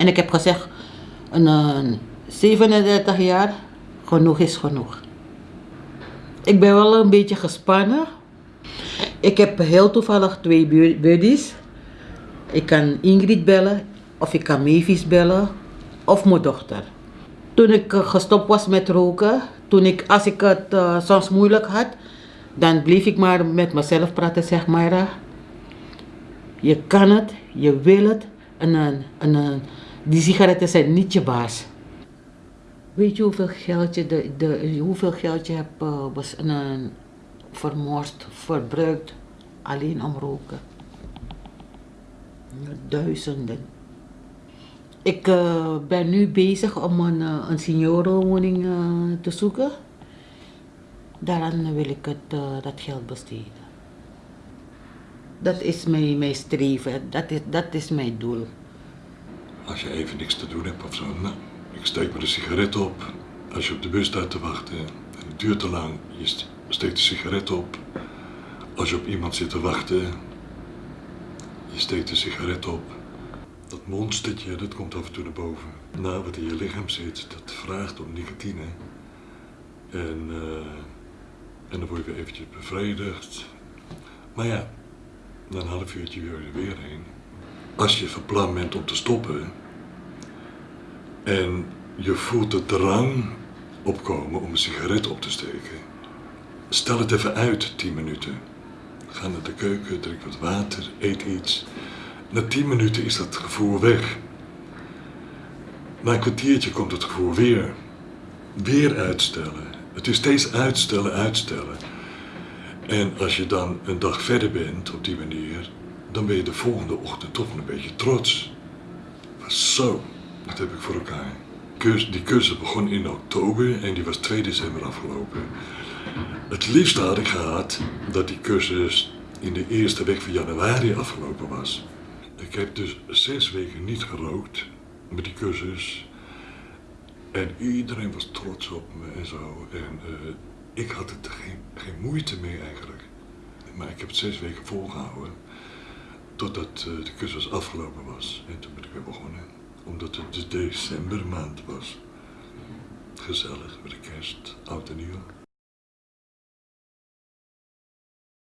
En ik heb gezegd, een, een 37 jaar, genoeg is genoeg. Ik ben wel een beetje gespannen. Ik heb heel toevallig twee bu- buddies. Ik kan Ingrid bellen, of ik kan Mavis bellen, of mijn dochter. Toen ik eh, gestopt was met roken, toen ik, als ik het eh, soms moeilijk had, dan bleef ik maar met mezelf praten, zeg maar. eh, Je kan het, je wil het, en, en, en, en die sigaretten zijn niet je baas. Weet je hoeveel geld je, de, de, hoeveel geld je hebt eh, was, vermoord, verbruikt, alleen om roken? Duizenden. Ik eh, ben nu bezig om een, eh, een seniorenwoning te zoeken. Daaraan wil ik het, dat geld besteden. Dat is mijn, mijn streven, dat is, dat is mijn doel. Als je even niks te doen hebt of zo, nou, ik steek me de sigaret op. Als je op de bus staat te wachten en het duurt te lang, je st- steekt de sigaret op. Als je op iemand zit te wachten, je steekt de sigaret op. Dat monstertje, dat komt af en toe naar boven. Nou, wat in je lichaam zit, dat vraagt om nicotine. En, eh, en dan word je weer eventjes bevredigd. Maar ja, na een half uurtje weer er weer heen. Als je van plan bent om te stoppen en je voelt de drang opkomen om een sigaret op te steken, stel het even uit, 10 minuten. Ga naar de keuken, drink wat water, eet iets. Na 10 minuten is dat gevoel weg. Na een kwartiertje komt het gevoel weer. Weer uitstellen. Het is steeds uitstellen, uitstellen. En als je dan een dag verder bent op die manier, dan ben je de volgende ochtend toch een beetje trots. Maar zo, dat heb ik voor elkaar. Die cursus begon in oktober en die was 2 december afgelopen. Het liefste had ik gehad dat die cursus in de eerste week van januari afgelopen was. Ik heb dus zes weken niet gerookt met die cursus. En iedereen was trots op me en zo. En eh, ik had er geen, geen moeite mee eigenlijk. Maar ik heb het zes weken volgehouden. Totdat eh, de cursus afgelopen was. En toen ben ik weer begonnen. Omdat het de decembermaand was. Gezellig met de kerst, oud en nieuw.